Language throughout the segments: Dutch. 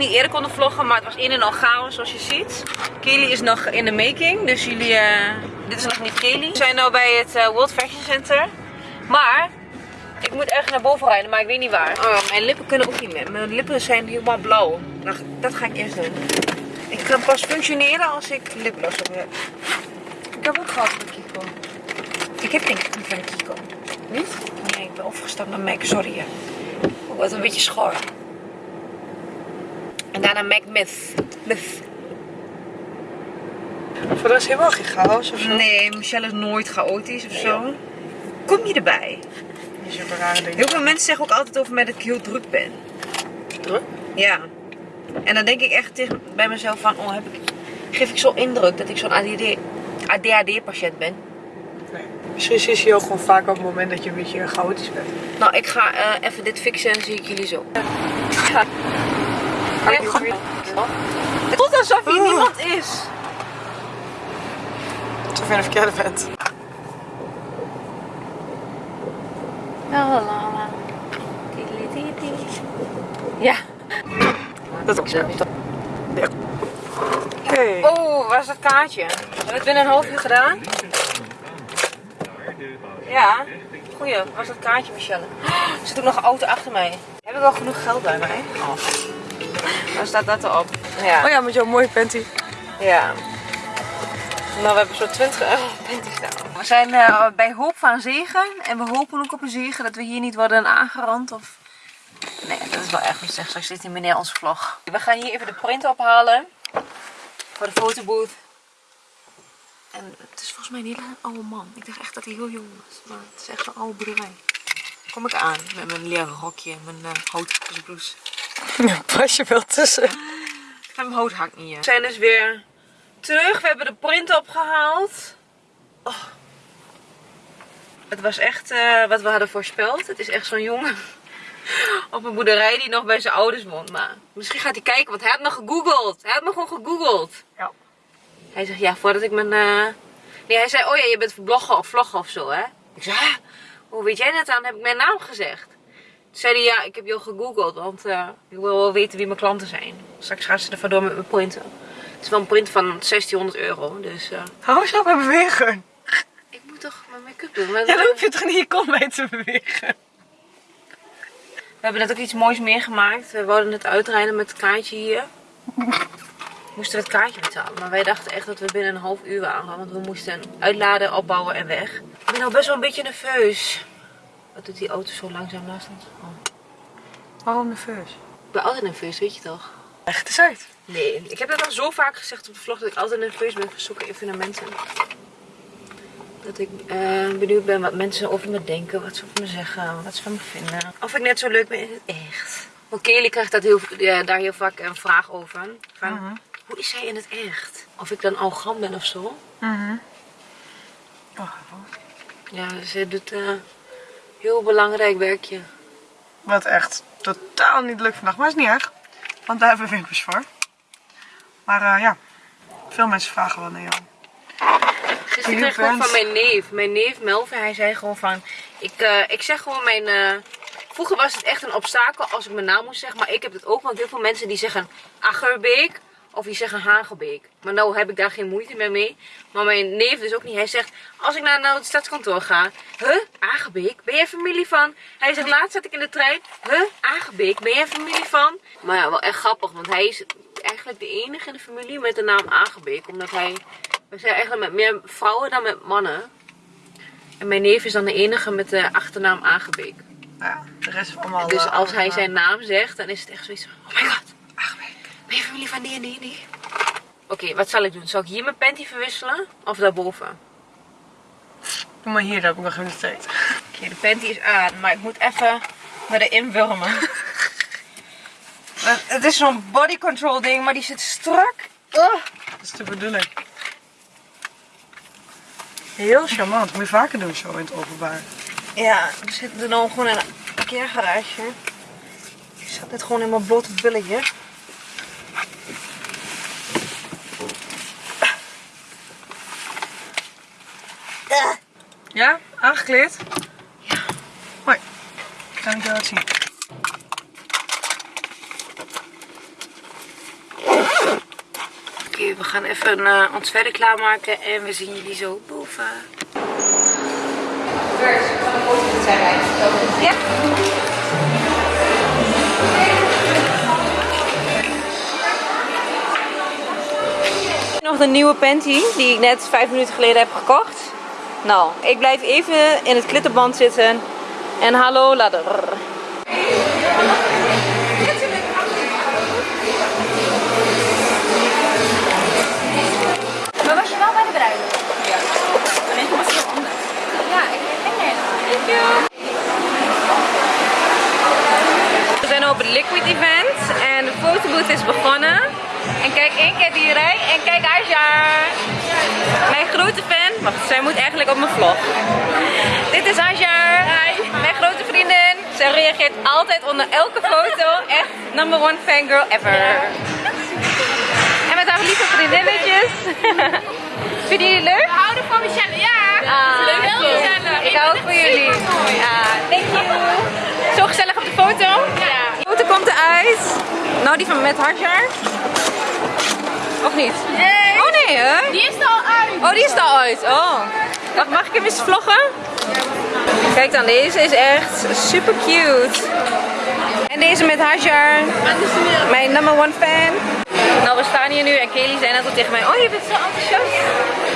niet eerder konden vloggen, maar het was een en al chaos zoals je ziet. Kelly is nog in de making, dus jullie, eh, dit is nog niet Kelly. We zijn nu bij het eh, World Fashion Center. Maar, ik moet ergens naar boven rijden, maar ik weet niet waar. Oh, mijn lippen kunnen ook niet meer. Mijn lippen zijn helemaal blauw. Nou, dat ga ik eerst doen. Ik kan pas functioneren als ik lipgloss op heb. Ik heb ook gehad van Kiko. Ik heb niet van Kiko. Niet? Nee, ik ben overgestapt naar Mac, sorry. hè. Ik word een beetje schor. En daarna Mac Myth. Myth. Voor de rest helemaal geen chaos of zo. Nee, Michelle is nooit chaotisch of zo. Kom je erbij? Rare. Heel veel mensen zeggen ook altijd over mij dat ik heel druk ben. druk. Ja. En dan denk ik echt tegen, bij mezelf van, oh, heb ik, geef ik zo indruk dat ik zo'n ADHD-patiënt ben. Nee. Misschien zie je ook gewoon vaak op het moment dat je een beetje chaotisch bent. Nou, ik ga eh, even dit fixen en zie ik jullie zo. Ja. Ja, Het voelt alsof hier Oh. niemand is. Alsof je een verkeerde bent. Ja. Dat ook zo. Hey. Oh, waar is dat kaartje? Hebben we het binnen een half uur gedaan? Ja. Goeie, waar is dat kaartje, Michelle? Er zit ook nog een auto achter mij. Heb ik al genoeg geld bij mij? Oh. Waar staat dat erop? Ja. Oh ja, met jouw mooie panty. Ja. Nou, we hebben zo'n 20 euro panty staan. We zijn eh, bij hoop van zegen. En we hopen ook op een zegen dat we hier niet worden aangerand. Of... Nee, dat is wel erg goed zeg. Straks zit die meneer onze vlog. We gaan hier even de print ophalen. Voor de fotobooth. En het is volgens mij een hele oude man. Ik dacht echt dat hij heel jong was. Maar het is echt een oude boerderij. Kom ik aan met mijn leren rokje en mijn uh, houtblouse. Ja, pas je wel tussen. Mijn hout hangt niet. We zijn dus weer terug. We hebben de print opgehaald. Oh. Het was echt eh, wat we hadden voorspeld. Het is echt zo'n jongen op een boerderij die nog bij zijn ouders woont. Maar misschien gaat hij kijken, want hij had me gegoogeld. Hij had me gewoon gegoogeld. Ja. Hij zegt, ja, voordat ik mijn... eh, Nee, hij zei, oh ja, je bent blogger of vlogger of zo, hè? Ik zei, ah, hoe weet jij dat dan? Heb ik mijn naam gezegd. Toen zei hij, ja, ik heb je al gegoogeld, want eh, ik wil wel weten wie mijn klanten zijn. Straks gaan ze er vandoor met mijn printen. Het is wel een print van 1600 euro, dus... eh, Hou eens op met bewegen. Ik toch mijn make-up doen. We, Ja, dan hoef je toch niet je kont mee te bewegen. we hebben net ook iets moois meegemaakt. We wouden het uitrijden met het kaartje hier. We moesten het kaartje betalen, maar wij dachten echt dat we binnen een half uur waren. Want we moesten uitladen, opbouwen en weg. Ik ben al best wel een beetje nerveus. Wat doet die auto zo langzaam naast ons? Oh. Waarom nerveus? Ik ben altijd nerveus, weet je toch? Leg het eens uit. Nee, ik heb dat al zo vaak gezegd op de vlog dat ik altijd nerveus ben voor zulke evenementen. Dat ik eh, benieuwd ben wat mensen over me denken, wat ze over me zeggen, wat ze van me vinden. Of ik net zo leuk ben in het echt. Want Kelly krijgt dat heel, ja, daar heel vaak een vraag over. Van, Mhm. Hoe is zij in het echt? Of ik dan arrogant ben of zo. Mhm. Wacht even. Ja, ze doet eh heel belangrijk werkje. Wat echt totaal niet lukt vandaag. Maar is niet erg. Want daar hebben we winkels voor. Maar eh, ja, veel mensen vragen wel naar jou. Kreeg ik ook fans. van mijn neef. Mijn neef Melvin, hij zei gewoon van... Ik, eh, ik zeg gewoon mijn... eh, vroeger was het echt een obstakel als ik mijn naam moest zeggen. Maar ik heb het ook, want heel veel mensen die zeggen Agerbeek. Of die zeggen Hagelbeek. Maar nou heb ik daar geen moeite meer mee. Maar mijn neef dus ook niet. Hij zegt, als ik naar, naar het stadskantoor ga. Huh? Agerbeek? Ben jij familie van? Hij zegt, laatst zat ik in de trein. Huh? Agerbeek? Ben jij familie van? Maar ja, wel echt grappig. Want hij is eigenlijk de enige in de familie met de naam Agerbeek. Omdat hij... We zijn eigenlijk met meer vrouwen dan met mannen. En mijn neef is dan de enige met de achternaam. Nou ja, de rest is allemaal... Dus eh, als hij zijn naam zegt, dan is het echt zoiets van... Oh my god, Agerbeek. Ben je familie van die en die en die? Oké, wat zal ik doen? Zal ik hier mijn panty verwisselen? Of daarboven? Doe maar hier, daar heb ik nog geen tijd. Oké, de panty is aan, maar ik moet even me erin wurmen. Het is zo'n body control ding, maar die zit strak. Oh. Dat is de bedoeling. Heel charmant. Moet je vaker doen zo in het openbaar. Ja, we zitten er nou gewoon in een parkeergarage. Zo. Dit gewoon in mijn blote billetje. Ja, aangekleed? Ja. Hoi. Kan ik jou wat zien? Oké, we gaan even eh, ons verder klaarmaken en we zien jullie zo boven. Ja. Nog de nieuwe panty die ik net vijf minuten geleden heb gekocht. Nou, ik blijf even in het klittenband zitten. En hallo ladder. You. We zijn op het Liquid Event en de fotobooth is begonnen. En kijk één keer die rij en kijk Aja. Mijn grote fan. Wacht, zij moet eigenlijk op mijn vlog. Dit is Aja. Mijn grote vriendin. Zij reageert altijd onder elke foto. Echt number one fangirl ever. En met haar lieve vriendinnetjes. Vinden jullie het leuk? We houden van Michelle, ja. Ah, Leuk, heel cool. gezellig. Ik hou ook van jullie. Ja, thank you. Zo gezellig op de foto. Ja. De foto komt eruit. Nou, die van met Hartjaar. Of niet? Nee. Oh nee, hè? Die is er al uit. Oh, die is er al uit. Oh. Wacht, mag ik hem eens vloggen? Kijk dan, deze is echt super cute. En deze met Hajar. Mijn number one fan. Nou, we staan hier nu en Kelly zei net al tegen mij, oh je bent zo enthousiast.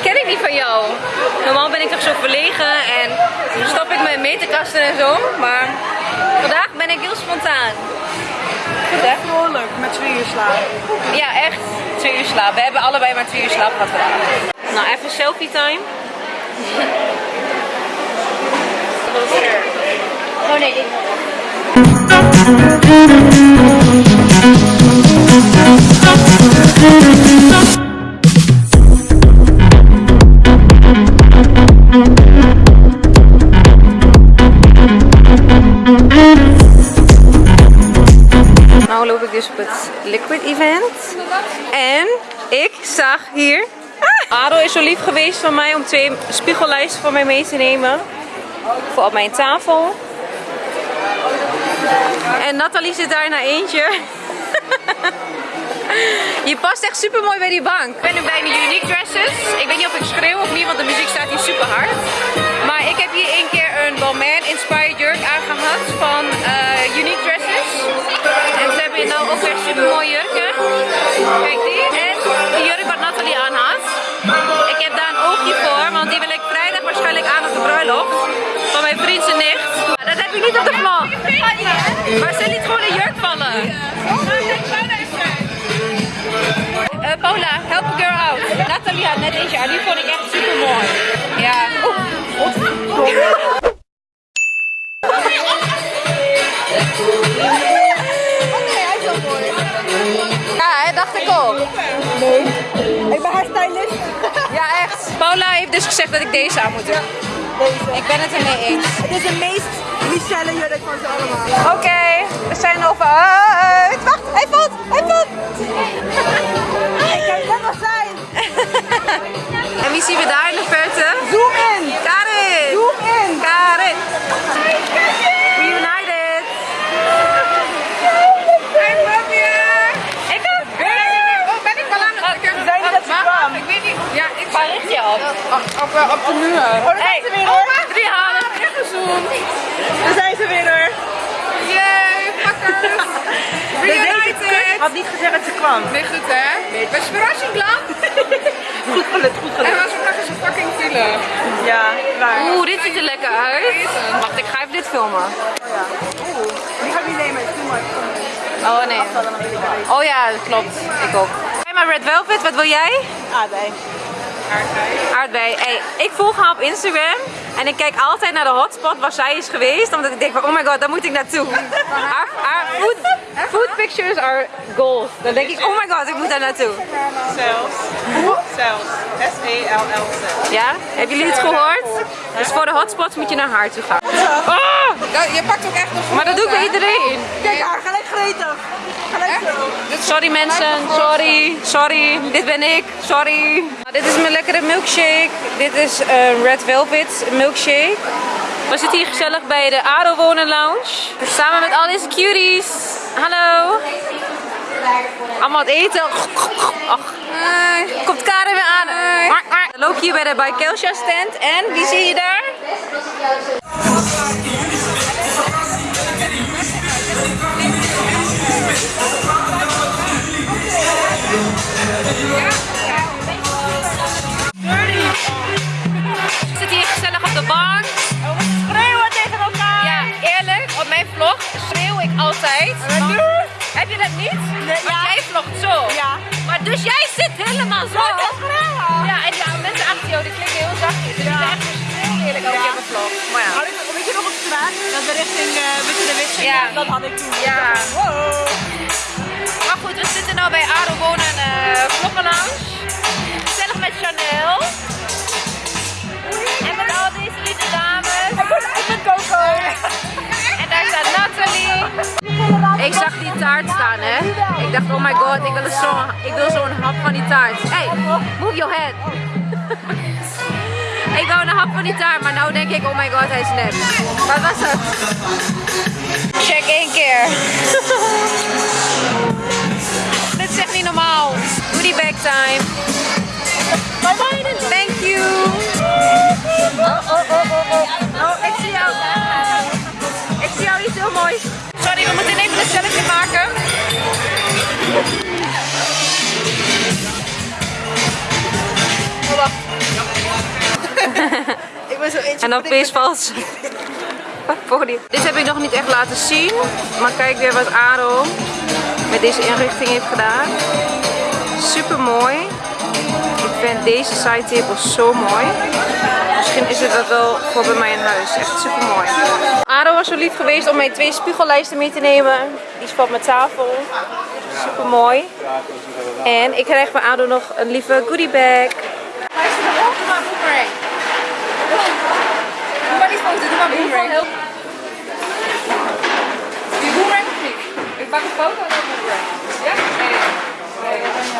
Ken ik niet van jou. Normaal ben ik toch zo verlegen en stop ik mijn meterkasten en zo. Maar vandaag ben ik heel spontaan. Goed hè? Vrolijk, met twee uur slapen. Ja, echt. Twee uur slaap. We hebben allebei maar twee uur slaap gehad vandaag. Nou, even selfie time. Oh nee, dit Liquid Event. En ik zag hier... Ah! Ado is zo lief geweest van mij om twee spiegellijsten voor mij mee te nemen. Voor op mijn tafel. En Nathalie zit daar naar eentje. Je past echt super mooi bij die bank. Ik ben nu bij de Unique Dresses. Ik weet niet of ik schreeuw of niet, want de muziek staat hier super hard. Maar ik heb hier één keer een Balmain Inspired jurk aangehad van eh, Unique Dresses. En hebben hier nou ook weer super mooie jurken. Kijk die. En de jurk wat Nathalie aan had. Ik heb daar een oogje voor, want die wil ik vrijdag waarschijnlijk aan op de bruiloft. Van mijn vriend zijn nicht. Maar dat heb ik niet op de vlog. Maar ze liet gewoon een jurk vallen. Eh, Paula, help a girl out. Nathalie had net eentje aan, die vond ik echt super mooi. Ja. Ja, dacht ik ook. Ik ben haar stylist. Ja, echt. Paula heeft dus gezegd dat ik deze aan moet doen. Deze. Ik ben het ermee eens. Het is de meest Michelle jurk van ze allemaal. Oké, we zijn over uit. Wacht, hij valt, hij valt. Ik kan net wel zijn. En wie zien we daar in de verte? Zoom in. Karin! Zoom in. Karin! Reunited! I love you! Ik ook! Oh, ben ik wel aan het Ze zei niet dat ze kwam. Ik weet niet. Ja, ik Waar richt je op? Op, op de muur. Oh, daar zijn ze weer hoor. Drie halen! Ingezoomd. Daar zijn ze weer hoor. Yay, fuckers. Reunited. Had niet gezegd dat ze kwam. Nee, goed hè? Was je verrassing lang? Goed gelukt, goed En gelukt. was ook nog eens een fucking file. Ja, klaar. Oeh, dit ziet er lekker uit. Wacht, ik ga even dit filmen. Die ga ik niet nemen. Oh nee. Oh ja, dat klopt. Ik ook. Hey, maar Red Velvet, wat wil jij? Aardbei. Aardbei. Hey, ik volg haar op Instagram en ik kijk altijd naar de hotspot waar zij is geweest. Omdat ik denk van, oh my god, daar moet ik naartoe. Haar, haar food, food pictures are gold. Dan denk ik, oh my god, ik moet daar naartoe. Zelfs. Zelfs. S-E-L-L-Z. Ja? Hebben jullie het gehoord? Dus voor de hotspots moet je naar haar toe gaan. Oh! Ja, je pakt ook echt nog Maar dat doe ik bij iedereen. Kijk haar, gelijk gereden. Sorry mensen, sorry, sorry. Dit ben ik, sorry. Dit is mijn lekkere milkshake. Dit is een Red Velvet milkshake. We zitten hier gezellig bij de Ado Wonen Lounge. Samen met al deze cuties. Hallo. Allemaal het eten. Ach, komt Karen weer aan. We lopen hier bij de By Kelsha stand. En wie zie je daar? Niet? Nee, ja. jij vlogt zo. Ja. Maar dus jij zit helemaal zo. Dat schreeuwen. Ja, en ja, mensen achter jou die klinken heel zachtjes. Dus Ja. die zijn echt schreeuwen eerlijk ook Ja. in mijn vlog. Maar ja. Had ik, weet je nog op straat? Dat we richting uh, Witte de? Ja. Dat had ik toen. Ja. Wow. Maar goed, we zitten nu bij Ado Wonen en uh, Vloggenlounge. Ik zag die taart staan, hè. Ik dacht, oh my god, ik wil zo'n zo'n hap van die taart. Hey, move your head. ik wou een hap van die taart, maar nou denk ik, oh my god, hij is nep. Wat was het? Check één keer. Dit is echt niet normaal. Goodie bag time. Thank you. Oh, oh, oh, oh, oh. Oh, ik zie jou. Ik zie jou iets heel moois. We moeten even een selfie maken. Ik ben zo eentje. En dan is vals. Dit heb ik nog niet echt laten zien. Maar kijk weer wat Aro met deze inrichting heeft gedaan. Super mooi. Ik vind deze side table zo mooi. Misschien is het dat wel voor bij mij in huis. Echt super mooi. Aro was zo lief geweest om mij twee spiegellijsten mee te nemen. Die is van mijn tafel. Super mooi. En ik krijg van Ado nog een lieve goodie bag. Die boomerang. Of niet? Ik maak een foto en dan boomerang. Ja? Nee.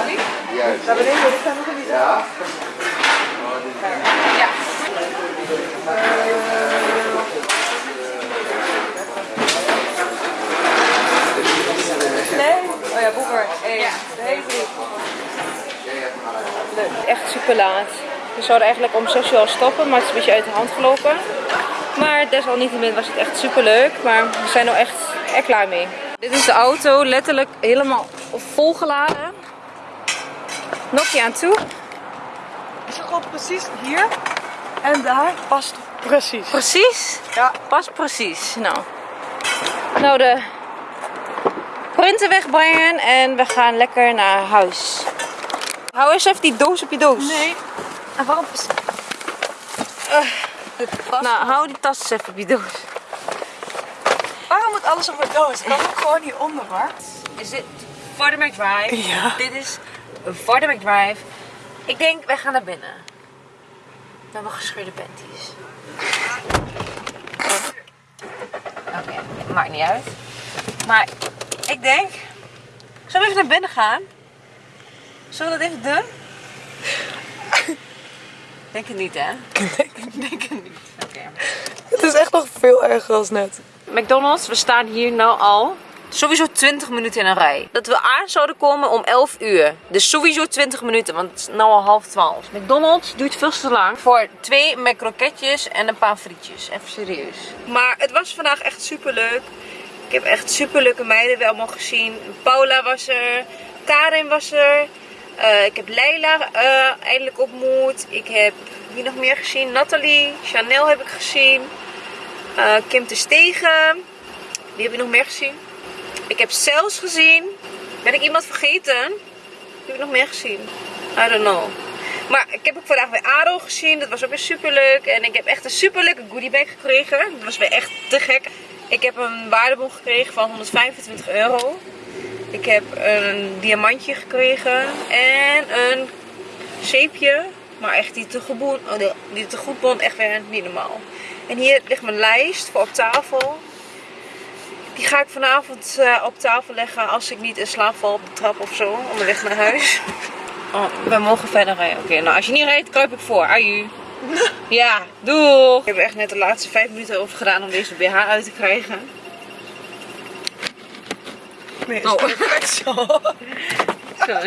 Nee, nee. Nee? Ja. Ja. Nee. Oh ja, boeker. Hey. Ja. Nee, drie. Echt super laat. We zouden eigenlijk om 6 uur al stoppen, maar het is een beetje uit de hand gelopen. Maar desalniettemin was het echt super leuk. Maar we zijn er echt er klaar mee. Dit is de auto, letterlijk helemaal volgeladen. Nokia aan toe. Is het gewoon precies hier en daar past precies. Precies. Ja. Pas precies. Nou. Nou, de printen wegbrengen en we gaan lekker naar huis. Hou eens even die doos op je doos. Nee. En waarom is past? Nou, hou die tas eens even op je doos. Waarom moet alles op mijn doos? Kan ook gewoon hieronder hoor. Is dit Vordermerk Drive? Ja. Dit is Vordermerk Drive. Ik denk, wij gaan naar binnen. Met mijn gescheurde panties. Oké, maakt niet uit. Maar ik denk, zullen we even naar binnen gaan? Zullen we dat even doen? Denk het niet, hè? Denk het niet. Oké. Het is echt nog veel erger als net. McDonald's, we staan hier nou al sowieso 20 minuten in een rij. Dat we aan zouden komen om 11 uur. Dus sowieso 20 minuten, want het is nou al half 12. McDonald's duurt veel te lang voor twee McCroketjes en een paar frietjes. Even serieus. Maar het was vandaag echt super leuk. Ik heb echt super leuke meiden weer allemaal gezien. Paula was er, Karin was er. Eh, ik heb Leila eh, eindelijk ontmoet. Ik heb wie nog meer gezien? Nathalie, Chanel heb ik gezien. Eh, Kim te Stegen. Wie heb je nog meer gezien? Ik heb Cels gezien. Ben ik iemand vergeten? Heb ik nog meer gezien? I don't know. Maar ik heb ook vandaag weer Aro gezien. Dat was ook weer super leuk. En ik heb echt een super leuke goodiebag gekregen. Dat was weer echt te gek. Ik heb een waardebon gekregen van 125 euro. Ik heb een diamantje gekregen. En een zeepje. Maar echt die tegoedbon, oh nee, die tegoedbon echt weer niet normaal. En hier ligt mijn lijst voor op tafel. Die ga ik vanavond eh, op tafel leggen als ik niet in slaap val op de trap of zo. Onderweg naar huis. Oh, we mogen verder rijden. Oké, nou als je niet rijdt, kruip ik voor. Aju. Ja, doeg. Ik heb er echt net de laatste vijf minuten over gedaan om deze BH uit te krijgen. Nee, is Oh. perfect zo. Zo.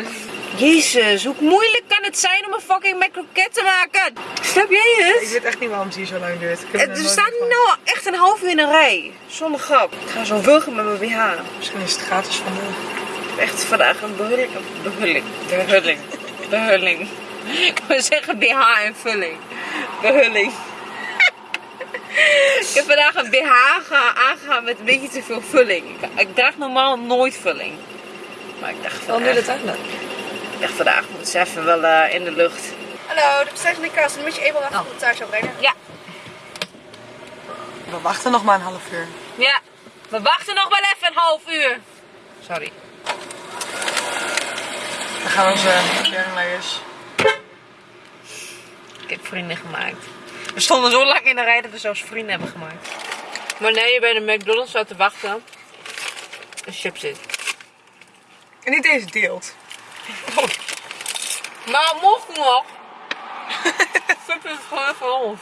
Jezus, hoe moeilijk kan het zijn om een fucking macroket te maken? Snap jij Ik het? weet echt niet waarom het hier zo lang duurt. Ik Er gehoord. nou echt een half uur in een rij. Zonder grap. Ik ga zo wurgen met mijn BH. Misschien is het gratis van de... Ik heb echt vandaag een behulling. Behulling. Behulling. Behulling. Ik wil zeggen BH en vulling. Behulling. Ik heb vandaag een BH ge- aangegaan met een beetje te veel vulling. Ik, ik draag normaal nooit vulling. Maar ik dacht Waarom doe je vandaag, dat eigenlijk? Ik dacht vandaag moet ze even wel eh, in de lucht. Hallo, de bestelling van de kast. Dan moet je even wachten tot het thuis zou brengen. Ja. We wachten nog maar een half uur. Ja. We wachten nog wel even een half uur. Sorry. Dan gaan onze kernlayers. Ik heb vrienden gemaakt. We stonden zo lang in de rij dat we zelfs vrienden hebben gemaakt. Wanneer je bij de McDonald's staat te wachten, een chip zit. En niet deze deelt. Maar mocht nog. Chip is gewoon voor ons.